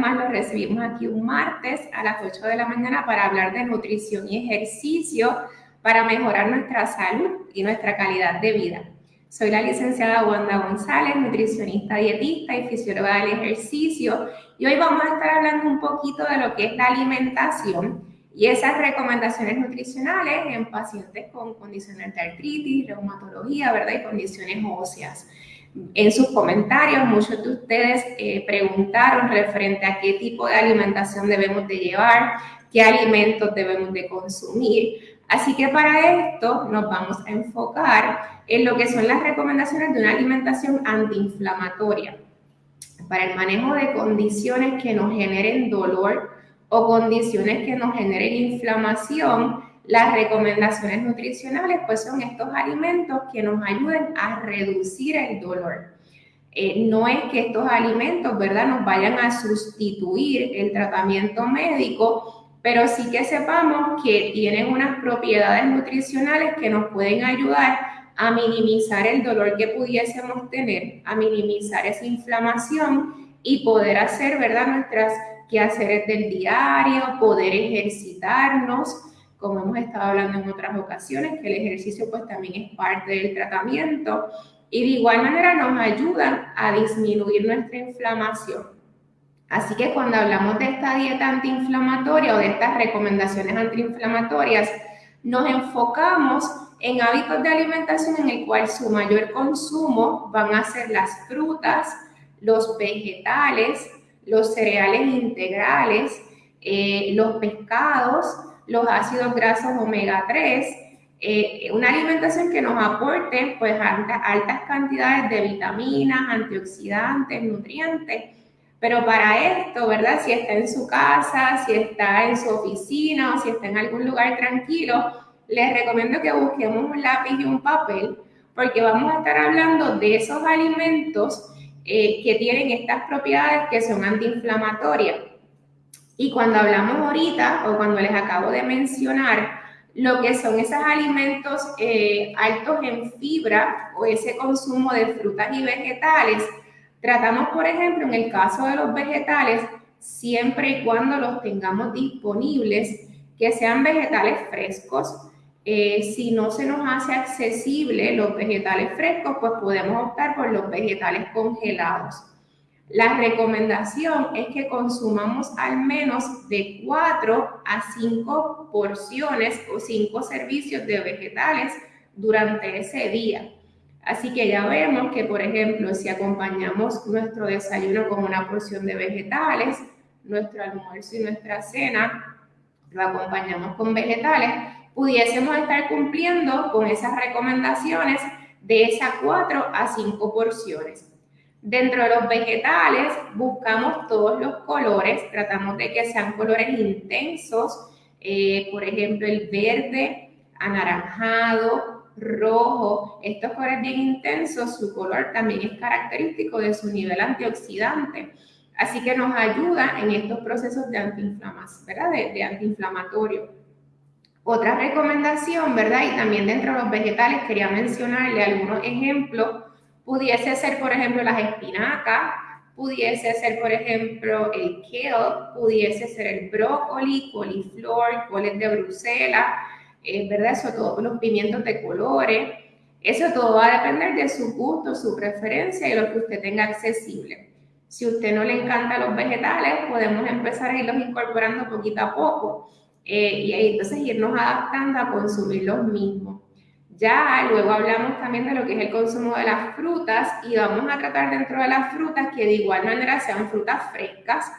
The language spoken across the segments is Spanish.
más los recibimos aquí un martes a las 8 de la mañana para hablar de nutrición y ejercicio para mejorar nuestra salud y nuestra calidad de vida. Soy la licenciada Wanda González, nutricionista, dietista y fisióloga del ejercicio y hoy vamos a estar hablando un poquito de lo que es la alimentación y esas recomendaciones nutricionales en pacientes con condiciones de artritis, reumatología, ¿verdad? Y condiciones óseas. En sus comentarios, muchos de ustedes eh, preguntaron referente a qué tipo de alimentación debemos de llevar, qué alimentos debemos de consumir. Así que para esto nos vamos a enfocar en lo que son las recomendaciones de una alimentación antiinflamatoria para el manejo de condiciones que nos generen dolor, o condiciones que nos generen inflamación, las recomendaciones nutricionales pues son estos alimentos que nos ayuden a reducir el dolor. Eh, no es que estos alimentos, ¿verdad?, nos vayan a sustituir el tratamiento médico, pero sí que sepamos que tienen unas propiedades nutricionales que nos pueden ayudar a minimizar el dolor que pudiésemos tener, a minimizar esa inflamación y poder hacer, ¿verdad?, nuestras quehaceres del diario, poder ejercitarnos, como hemos estado hablando en otras ocasiones, que el ejercicio pues también es parte del tratamiento y de igual manera nos ayudan a disminuir nuestra inflamación. Así que cuando hablamos de esta dieta antiinflamatoria o de estas recomendaciones antiinflamatorias, nos enfocamos en hábitos de alimentación en el cual su mayor consumo van a ser las frutas, los vegetales, los cereales integrales, eh, los pescados, los ácidos grasos omega 3, eh, una alimentación que nos aporte pues altas cantidades de vitaminas, antioxidantes, nutrientes. Pero para esto, ¿verdad? Si está en su casa, si está en su oficina o si está en algún lugar tranquilo, les recomiendo que busquemos un lápiz y un papel porque vamos a estar hablando de esos alimentos eh, que tienen estas propiedades que son antiinflamatorias. Y cuando hablamos ahorita, o cuando les acabo de mencionar, lo que son esos alimentos eh, altos en fibra o ese consumo de frutas y vegetales, tratamos, por ejemplo, en el caso de los vegetales, siempre y cuando los tengamos disponibles, que sean vegetales frescos, eh, si no se nos hace accesible los vegetales frescos, pues podemos optar por los vegetales congelados. La recomendación es que consumamos al menos de 4 a 5 porciones o 5 servicios de vegetales durante ese día. Así que ya vemos que, por ejemplo, si acompañamos nuestro desayuno con una porción de vegetales, nuestro almuerzo y nuestra cena lo acompañamos con vegetales, pudiésemos estar cumpliendo con esas recomendaciones de esas 4 a 5 porciones. Dentro de los vegetales buscamos todos los colores, tratamos de que sean colores intensos, eh, por ejemplo el verde, anaranjado, rojo, estos colores bien intensos, su color también es característico de su nivel antioxidante. Así que nos ayuda en estos procesos de antiinflamación, ¿verdad? de antiinflamatorio. Otra recomendación, ¿verdad? Y también dentro de los vegetales quería mencionarle algunos ejemplos. Pudiese ser, por ejemplo, las espinacas, pudiese ser, por ejemplo, el kale, pudiese ser el brócoli, coliflor, coles de Bruselas, eh, ¿verdad? Eso todo, los pimientos de colores. Eso todo va a depender de su gusto, su preferencia y lo que usted tenga accesible. Si a usted no le encantan los vegetales, podemos empezar a irlos incorporando poquito a poco eh, y entonces irnos adaptando a consumir los mismos. Ya luego hablamos también de lo que es el consumo de las frutas y vamos a tratar dentro de las frutas que de igual manera sean frutas frescas.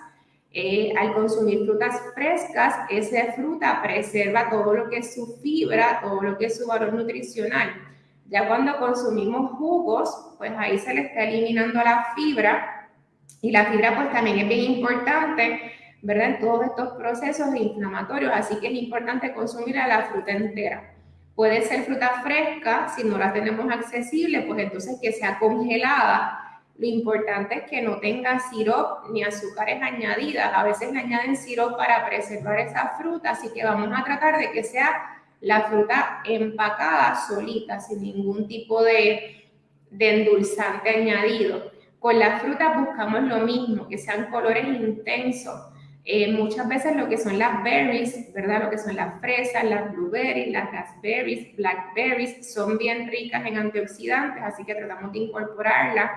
Eh, al consumir frutas frescas, esa fruta preserva todo lo que es su fibra, todo lo que es su valor nutricional. Ya cuando consumimos jugos, pues ahí se le está eliminando la fibra y la fibra pues también es bien importante ¿verdad? En todos estos procesos inflamatorios, así que es importante consumir la fruta entera. Puede ser fruta fresca, si no la tenemos accesible, pues entonces que sea congelada. Lo importante es que no tenga sirope ni azúcares añadidas. A veces le añaden sirope para preservar esa fruta, así que vamos a tratar de que sea la fruta empacada solita, sin ningún tipo de, de endulzante añadido. Con las frutas buscamos lo mismo, que sean colores intensos. Eh, muchas veces lo que son las berries, ¿verdad? Lo que son las fresas, las blueberries, las raspberries, blackberries, son bien ricas en antioxidantes, así que tratamos de incorporarlas.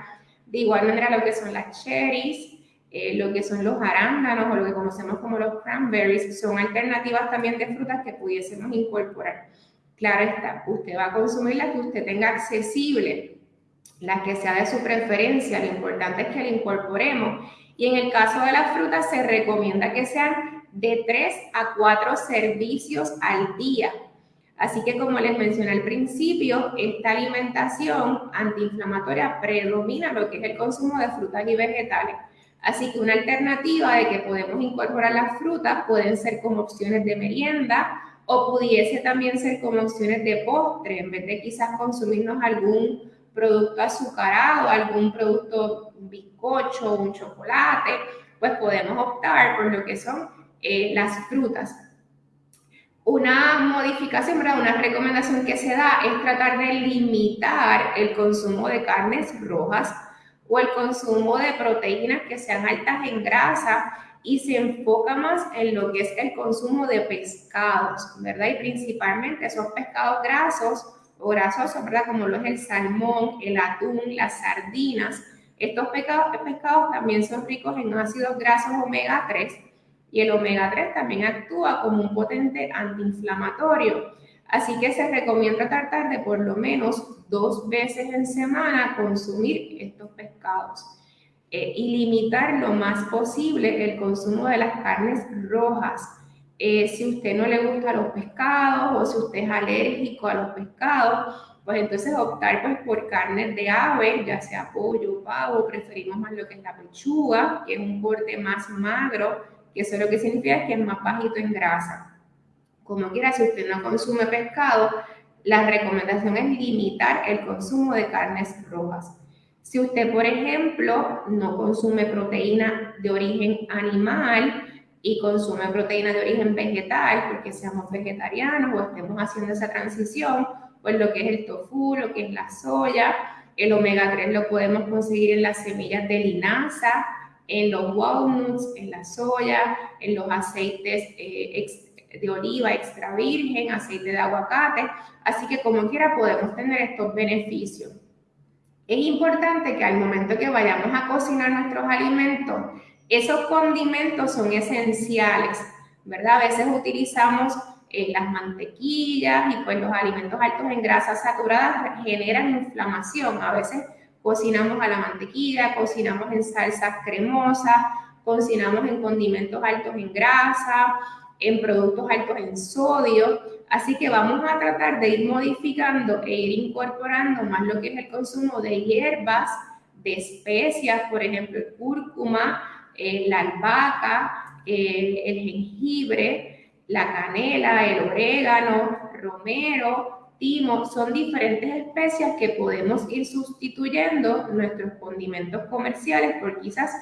De igual manera lo que son las cherries, eh, lo que son los arándanos o lo que conocemos como los cranberries, son alternativas también de frutas que pudiésemos incorporar. Claro está, usted va a consumir las que usted tenga accesible, las que sea de su preferencia, lo importante es que la incorporemos. Y en el caso de las frutas se recomienda que sean de 3 a 4 servicios al día. Así que como les mencioné al principio, esta alimentación antiinflamatoria predomina lo que es el consumo de frutas y vegetales. Así que una alternativa de que podemos incorporar las frutas pueden ser como opciones de merienda o pudiese también ser como opciones de postre, en vez de quizás consumirnos algún producto azucarado, algún producto, bizcocho, un chocolate, pues podemos optar por lo que son eh, las frutas. Una modificación, una recomendación que se da es tratar de limitar el consumo de carnes rojas o el consumo de proteínas que sean altas en grasa y se enfoca más en lo que es el consumo de pescados, ¿verdad? Y principalmente esos pescados grasos o grasosos, ¿verdad? Como lo es el salmón, el atún, las sardinas. Estos pescados, pescados también son ricos en ácidos grasos omega 3 y el omega 3 también actúa como un potente antiinflamatorio. Así que se recomienda tratar de por lo menos dos veces en semana consumir estos pescados eh, y limitar lo más posible el consumo de las carnes rojas. Eh, si usted no le gusta los pescados o si usted es alérgico a los pescados, pues entonces optar pues, por carnes de ave, ya sea pollo, pavo, preferimos más lo que es la pechuga, que es un corte más magro, que eso lo que significa que es más bajito en grasa. Como quiera, si usted no consume pescado, la recomendación es limitar el consumo de carnes rojas. Si usted, por ejemplo, no consume proteína de origen animal y consume proteína de origen vegetal, porque seamos vegetarianos o estemos haciendo esa transición, pues lo que es el tofu, lo que es la soya, el omega 3 lo podemos conseguir en las semillas de linaza, en los walnuts, en la soya, en los aceites eh, de oliva extra virgen, aceite de aguacate, así que como quiera podemos tener estos beneficios. Es importante que al momento que vayamos a cocinar nuestros alimentos, esos condimentos son esenciales, ¿verdad? A veces utilizamos eh, las mantequillas y pues los alimentos altos en grasas saturadas generan inflamación. A veces cocinamos a la mantequilla, cocinamos en salsas cremosas, cocinamos en condimentos altos en grasa, en productos altos en sodio. Así que vamos a tratar de ir modificando e ir incorporando más lo que es el consumo de hierbas, de especias, por ejemplo, el cúrcuma, la albahaca, el jengibre, la canela, el orégano, romero, timo, son diferentes especias que podemos ir sustituyendo nuestros condimentos comerciales por quizás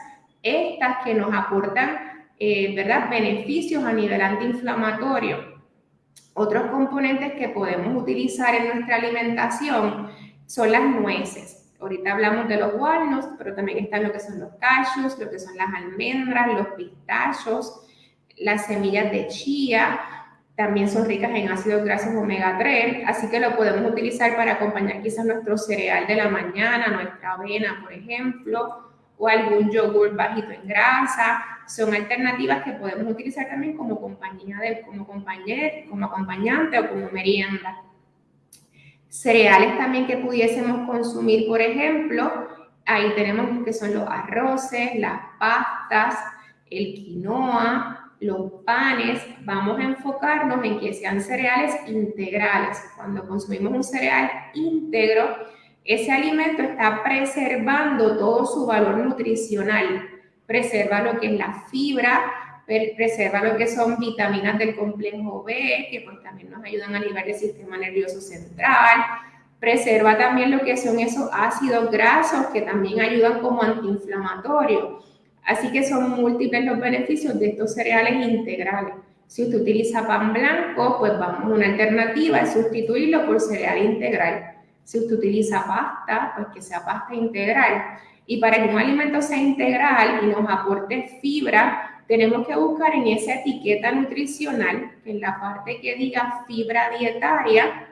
estas que nos aportan eh, ¿verdad? beneficios a nivel antiinflamatorio. Otros componentes que podemos utilizar en nuestra alimentación son las nueces. Ahorita hablamos de los walnuts, pero también están lo que son los cashews, lo que son las almendras, los pistachos, las semillas de chía, también son ricas en ácidos grasos omega 3, así que lo podemos utilizar para acompañar quizás nuestro cereal de la mañana, nuestra avena, por ejemplo, o algún yogur bajito en grasa. Son alternativas que podemos utilizar también como compañía de, como compañero, como acompañante o como merienda. Cereales también que pudiésemos consumir, por ejemplo, ahí tenemos que son los arroces, las pastas, el quinoa, los panes. Vamos a enfocarnos en que sean cereales integrales. Cuando consumimos un cereal íntegro, ese alimento está preservando todo su valor nutricional, preserva lo que es la fibra, preserva lo que son vitaminas del complejo B, que pues también nos ayudan a nivel del sistema nervioso central, preserva también lo que son esos ácidos grasos que también ayudan como antiinflamatorio. Así que son múltiples los beneficios de estos cereales integrales. Si usted utiliza pan blanco, pues vamos, una alternativa es sustituirlo por cereal integral. Si usted utiliza pasta, pues que sea pasta integral. Y para que un alimento sea integral y nos aporte fibra, tenemos que buscar en esa etiqueta nutricional, en la parte que diga fibra dietaria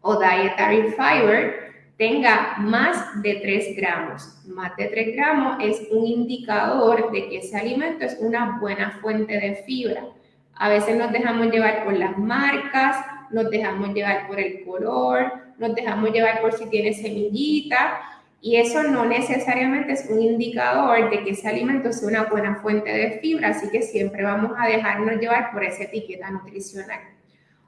o dietary fiber, tenga más de 3 gramos. Más de 3 gramos es un indicador de que ese alimento es una buena fuente de fibra. A veces nos dejamos llevar por las marcas, nos dejamos llevar por el color, nos dejamos llevar por si tiene semillita y eso no necesariamente es un indicador de que ese alimento sea una buena fuente de fibra, así que siempre vamos a dejarnos llevar por esa etiqueta nutricional.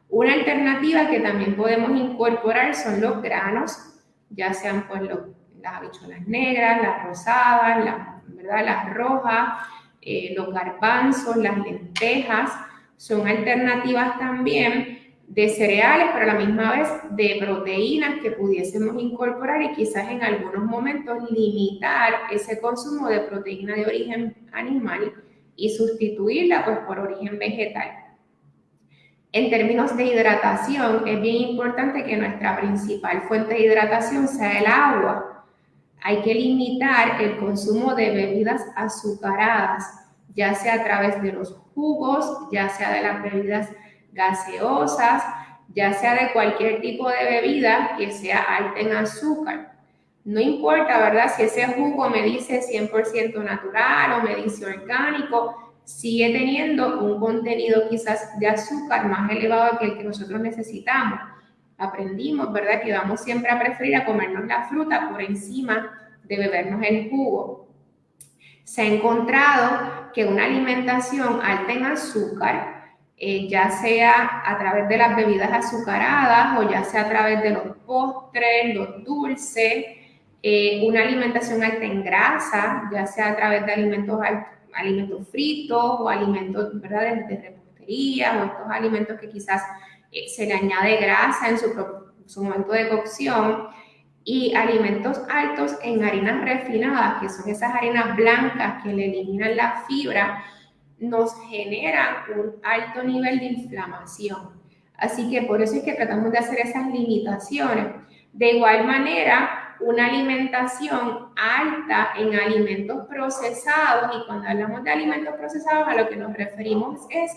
Una alternativa que también podemos incorporar son los granos, ya sean pues las habichuelas negras, las rosadas, las, ¿verdad? las rojas, eh, los garbanzos, las lentejas, son alternativas también de cereales, pero a la misma vez de proteínas que pudiésemos incorporar y quizás en algunos momentos limitar ese consumo de proteína de origen animal y sustituirla pues por origen vegetal. En términos de hidratación, es bien importante que nuestra principal fuente de hidratación sea el agua. Hay que limitar el consumo de bebidas azucaradas, ya sea a través de los jugos, ya sea de las bebidas gaseosas, ya sea de cualquier tipo de bebida que sea alta en azúcar. No importa, ¿verdad? Si ese jugo me dice 100% natural o me dice orgánico, sigue teniendo un contenido quizás de azúcar más elevado que el que nosotros necesitamos. Aprendimos, ¿verdad? Que vamos siempre a preferir a comernos la fruta por encima de bebernos el jugo. Se ha encontrado que una alimentación alta en azúcar eh, ya sea a través de las bebidas azucaradas o ya sea a través de los postres, los dulces, eh, una alimentación alta en grasa, ya sea a través de alimentos, alimentos fritos o alimentos ¿verdad? de, repostería o estos alimentos que quizás eh, se le añade grasa en su, su momento de cocción y alimentos altos en harinas refinadas, que son esas harinas blancas que le eliminan la fibra nos genera un alto nivel de inflamación. Así que por eso es que tratamos de hacer esas limitaciones. De igual manera, una alimentación alta en alimentos procesados, y cuando hablamos de alimentos procesados a lo que nos referimos es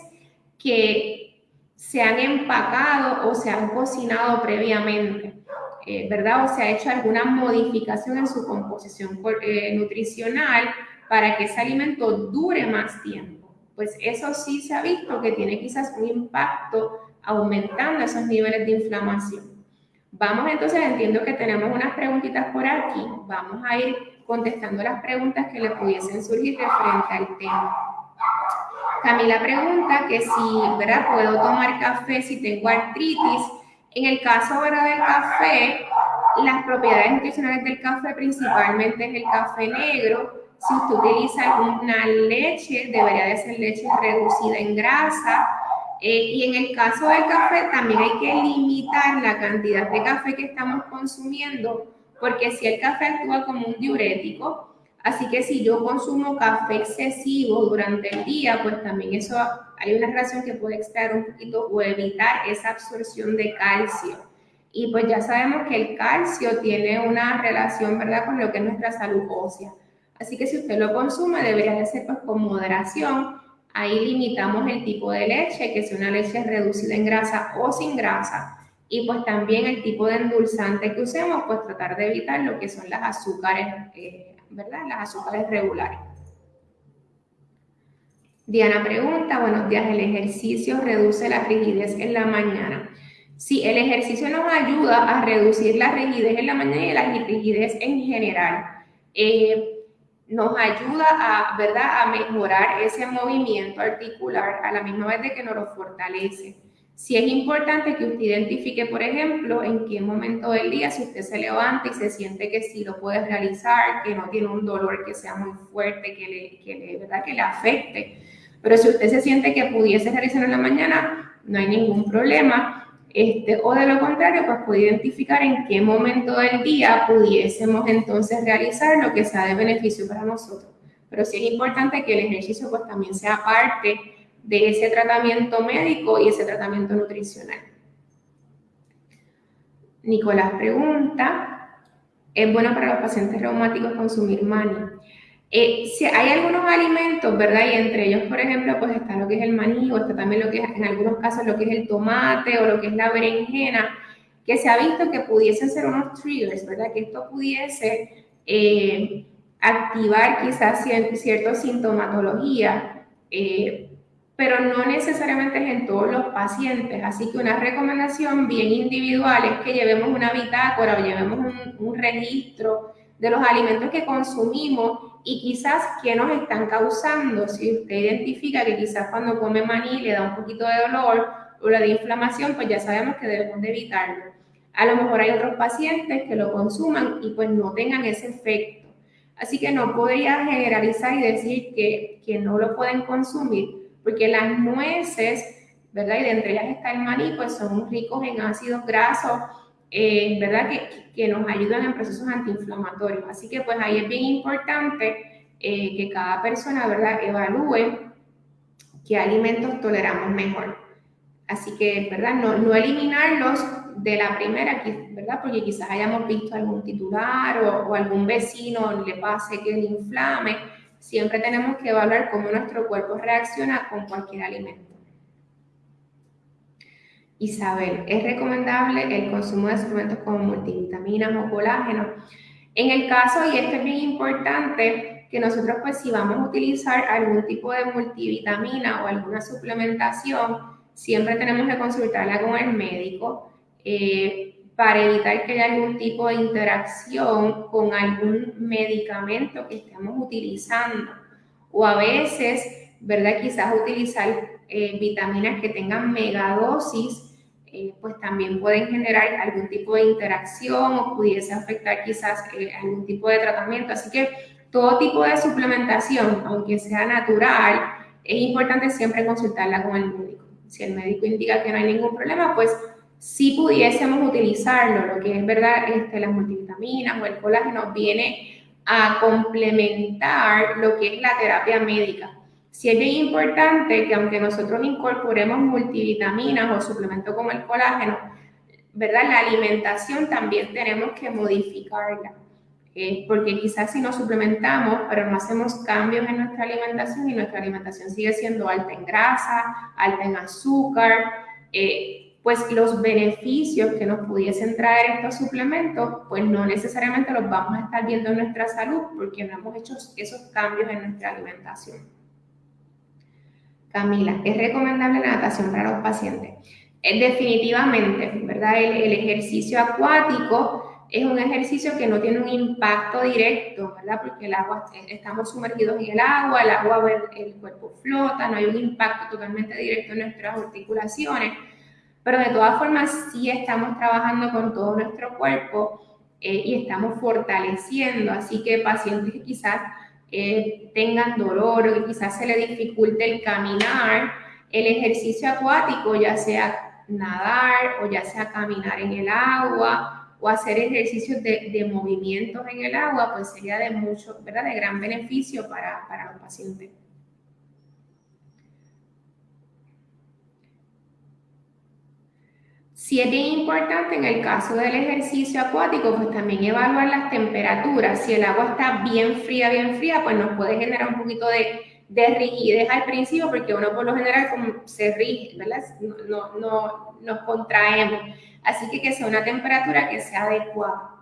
que se han empacado o se han cocinado previamente, eh, ¿verdad? O se ha hecho alguna modificación en su composición eh, nutricional para que ese alimento dure más tiempo pues eso sí se ha visto que tiene quizás un impacto aumentando esos niveles de inflamación. Vamos entonces, entiendo que tenemos unas preguntitas por aquí, vamos a ir contestando las preguntas que le pudiesen surgir referente al tema. Camila pregunta que si, ¿verdad? ¿Puedo tomar café si tengo artritis? En el caso, ¿verdad? Del café, las propiedades nutricionales del café principalmente es el café negro, si usted utiliza una leche, debería de ser leche reducida en grasa. Eh, y en el caso del café, también hay que limitar la cantidad de café que estamos consumiendo, porque si el café actúa como un diurético, así que si yo consumo café excesivo durante el día, pues también eso hay una relación que puede extraer un poquito o evitar esa absorción de calcio. Y pues ya sabemos que el calcio tiene una relación, ¿verdad?, con lo que es nuestra salud ósea. Así que si usted lo consume, debería de ser pues, con moderación. Ahí limitamos el tipo de leche, que sea una leche reducida en grasa o sin grasa. Y pues también el tipo de endulzante que usemos, pues tratar de evitar lo que son las azúcares, eh, ¿verdad? Las azúcares regulares. Diana pregunta, buenos días, ¿el ejercicio reduce la rigidez en la mañana? Sí, el ejercicio nos ayuda a reducir la rigidez en la mañana y la rigidez en general. Eh, nos ayuda a, ¿verdad? a mejorar ese movimiento articular a la misma vez de que nos lo fortalece. Si es importante que usted identifique, por ejemplo, en qué momento del día, si usted se levanta y se siente que sí lo puede realizar, que no tiene un dolor que sea muy fuerte, que le, ¿verdad? Que le afecte. Pero si usted se siente que pudiese realizarlo en la mañana, no hay ningún problema. Este, o de lo contrario, pues puede identificar en qué momento del día pudiésemos entonces realizar lo que sea de beneficio para nosotros. Pero sí es importante que el ejercicio pues también sea parte de ese tratamiento médico y ese tratamiento nutricional. Nicolás pregunta, ¿es bueno para los pacientes reumáticos consumir maní? Eh, si hay algunos alimentos, ¿verdad? Y entre ellos, por ejemplo, pues está lo que es el maní o está también lo que es, en algunos casos, lo que es el tomate o lo que es la berenjena, que se ha visto que pudiesen ser unos triggers, ¿verdad? Que esto pudiese eh, activar quizás cierta sintomatología, eh, pero no necesariamente es en todos los pacientes. Así que una recomendación bien individual es que llevemos una bitácora o llevemos un, un registro de los alimentos que consumimos y quizás qué nos están causando. Si usted identifica que quizás cuando come maní le da un poquito de dolor o la de inflamación, pues ya sabemos que debemos de evitarlo. A lo mejor hay otros pacientes que lo consuman y pues no tengan ese efecto. Así que no podría generalizar y decir que, que no lo pueden consumir, porque las nueces, ¿verdad? Y de entre ellas está el maní, pues son ricos en ácidos grasos, eh, ¿verdad? Que, que, nos ayudan en procesos antiinflamatorios. Así que pues ahí es bien importante eh, que cada persona, ¿verdad? Evalúe qué alimentos toleramos mejor. Así que, ¿verdad? No, no eliminarlos de la primera, ¿verdad? Porque quizás hayamos visto algún titular o, o algún vecino le pase que le inflame. Siempre tenemos que evaluar cómo nuestro cuerpo reacciona con cualquier alimento. Isabel, ¿es recomendable el consumo de suplementos como multivitaminas o colágeno? En el caso, y esto es bien importante, que nosotros pues si vamos a utilizar algún tipo de multivitamina o alguna suplementación, siempre tenemos que consultarla con el médico eh, para evitar que haya algún tipo de interacción con algún medicamento que estemos utilizando. O a veces, ¿verdad? Quizás utilizar eh, vitaminas que tengan megadosis eh, pues también pueden generar algún tipo de interacción o pudiese afectar quizás eh, algún tipo de tratamiento. Así que todo tipo de suplementación, aunque sea natural, es importante siempre consultarla con el médico. Si el médico indica que no hay ningún problema, pues si pudiésemos utilizarlo, lo que es verdad, este, las multivitaminas o el colágeno viene a complementar lo que es la terapia médica. Si es bien importante que aunque nosotros incorporemos multivitaminas o suplementos como el colágeno, ¿verdad? La alimentación también tenemos que modificarla. Eh, porque quizás si nos suplementamos, pero no hacemos cambios en nuestra alimentación y nuestra alimentación sigue siendo alta en grasa, alta en azúcar, eh, pues los beneficios que nos pudiesen traer estos suplementos, pues no necesariamente los vamos a estar viendo en nuestra salud porque no hemos hecho esos cambios en nuestra alimentación. Camila, ¿es recomendable la natación para los pacientes? Es eh, definitivamente, ¿verdad? El, ejercicio acuático es un ejercicio que no tiene un impacto directo, ¿verdad? Porque el agua, estamos sumergidos en el agua, el agua, el cuerpo flota, no hay un impacto totalmente directo en nuestras articulaciones, pero de todas formas sí estamos trabajando con todo nuestro cuerpo eh, y estamos fortaleciendo, así que pacientes quizás eh, tengan dolor o que quizás se le dificulte el caminar, el ejercicio acuático, ya sea nadar o ya sea caminar en el agua o hacer ejercicios de, de movimientos en el agua, pues sería de mucho, ¿verdad? De gran beneficio para, para los pacientes. Si es bien importante en el caso del ejercicio acuático, pues también evaluar las temperaturas. Si el agua está bien fría, bien fría, pues nos puede generar un poquito de, de rigidez al principio, porque uno por lo general se rige, ¿verdad? No, no, nos contraemos. Así que que sea una temperatura que sea adecuada.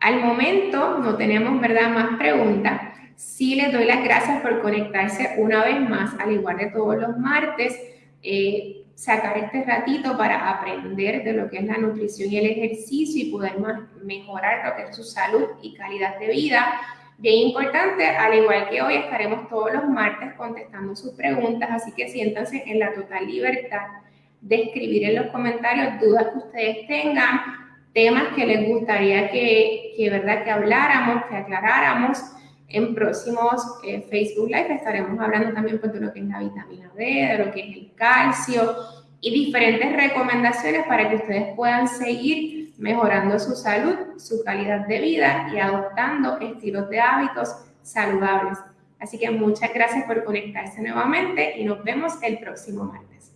Al momento no tenemos, ¿verdad?, más preguntas. Sí les doy las gracias por conectarse una vez más, al igual de todos los martes. Eh, sacar este ratito para aprender de lo que es la nutrición y el ejercicio y poder mejorar lo que es su salud y calidad de vida. Bien importante, al igual que hoy estaremos todos los martes contestando sus preguntas, así que siéntanse en la total libertad de escribir en los comentarios dudas que ustedes tengan, temas que les gustaría que, que ¿verdad? que habláramos, que aclaráramos. En próximos eh, Facebook Live estaremos hablando también pues, de lo que es la vitamina D, de lo que es el calcio y diferentes recomendaciones para que ustedes puedan seguir mejorando su salud, su calidad de vida y adoptando estilos de hábitos saludables. Así que muchas gracias por conectarse nuevamente y nos vemos el próximo martes.